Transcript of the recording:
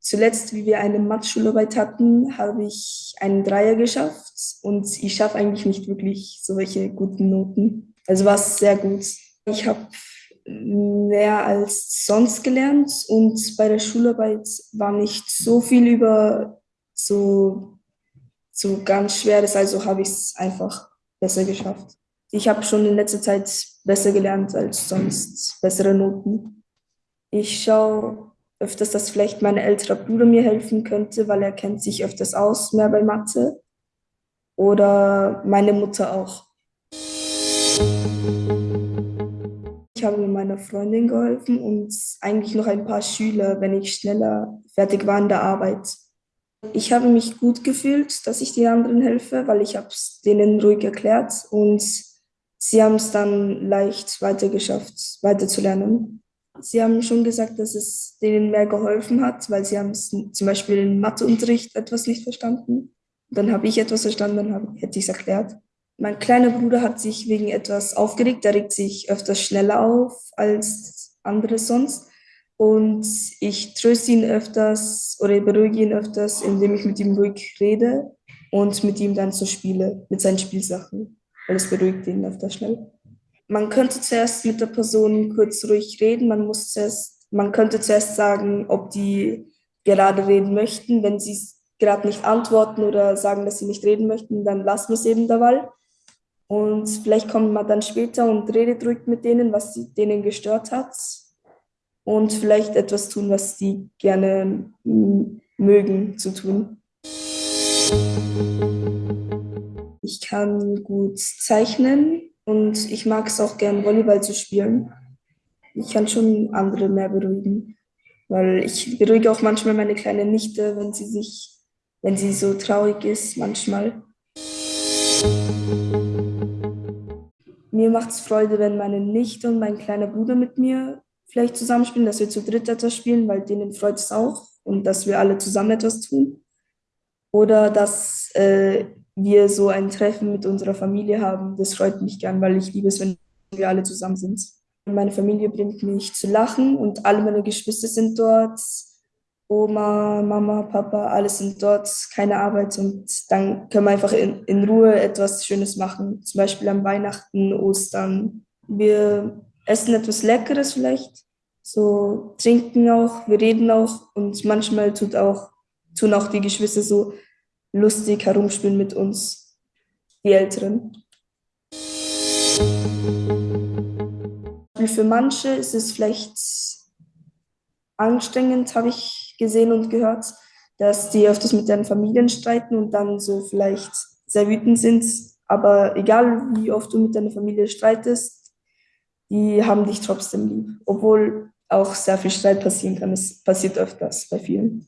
Zuletzt, wie wir eine Mathe-Schularbeit hatten, habe ich einen Dreier geschafft und ich schaffe eigentlich nicht wirklich solche guten Noten. Also war es sehr gut. Ich habe mehr als sonst gelernt und bei der Schularbeit war nicht so viel über so, so ganz Schweres, also habe ich es einfach besser geschafft. Ich habe schon in letzter Zeit besser gelernt als sonst, bessere Noten. Ich schaue öfters, dass vielleicht mein älterer Bruder mir helfen könnte, weil er kennt sich öfters aus, mehr bei Mathe. Oder meine Mutter auch. Ich habe meiner Freundin geholfen und eigentlich noch ein paar Schüler, wenn ich schneller fertig war in der Arbeit. Ich habe mich gut gefühlt, dass ich den anderen helfe, weil ich es denen ruhig erklärt und sie haben es dann leicht weitergeschafft, weiterzulernen. Sie haben schon gesagt, dass es denen mehr geholfen hat, weil sie haben zum Beispiel im Matheunterricht etwas nicht verstanden. Dann habe ich etwas verstanden, dann hätte ich es erklärt. Mein kleiner Bruder hat sich wegen etwas aufgeregt. Er regt sich öfters schneller auf als andere sonst. Und ich tröste ihn öfters oder beruhige ihn öfters, indem ich mit ihm ruhig rede und mit ihm dann so spiele, mit seinen Spielsachen. Weil es beruhigt ihn öfters schnell man könnte zuerst mit der Person kurz ruhig reden. Man muss zuerst, man könnte zuerst sagen, ob die gerade reden möchten. Wenn sie gerade nicht antworten oder sagen, dass sie nicht reden möchten, dann lassen wir es eben dabei. Und vielleicht kommt man dann später und redet ruhig mit denen, was denen gestört hat. Und vielleicht etwas tun, was sie gerne mögen zu tun. Ich kann gut zeichnen, und ich mag es auch gern, Volleyball zu spielen. Ich kann schon andere mehr beruhigen. Weil ich beruhige auch manchmal meine kleine Nichte, wenn sie sich, wenn sie so traurig ist, manchmal. Mir macht es Freude, wenn meine Nichte und mein kleiner Bruder mit mir vielleicht zusammenspielen, dass wir zu dritt etwas spielen, weil denen freut es auch und dass wir alle zusammen etwas tun. Oder dass äh, wir so ein Treffen mit unserer Familie haben. Das freut mich gern, weil ich liebe es, wenn wir alle zusammen sind. Meine Familie bringt mich zu lachen und alle meine Geschwister sind dort. Oma, Mama, Papa, alles sind dort, keine Arbeit und dann können wir einfach in, in Ruhe etwas Schönes machen. Zum Beispiel am Weihnachten, Ostern. Wir essen etwas Leckeres vielleicht, so trinken auch, wir reden auch und manchmal tut auch, tun auch die Geschwister so lustig herumspielen mit uns, die Älteren. Für manche ist es vielleicht anstrengend, habe ich gesehen und gehört, dass die öfters mit ihren Familien streiten und dann so vielleicht sehr wütend sind. Aber egal, wie oft du mit deiner Familie streitest, die haben dich trotzdem lieb. Obwohl auch sehr viel Streit passieren kann. Es passiert öfters bei vielen.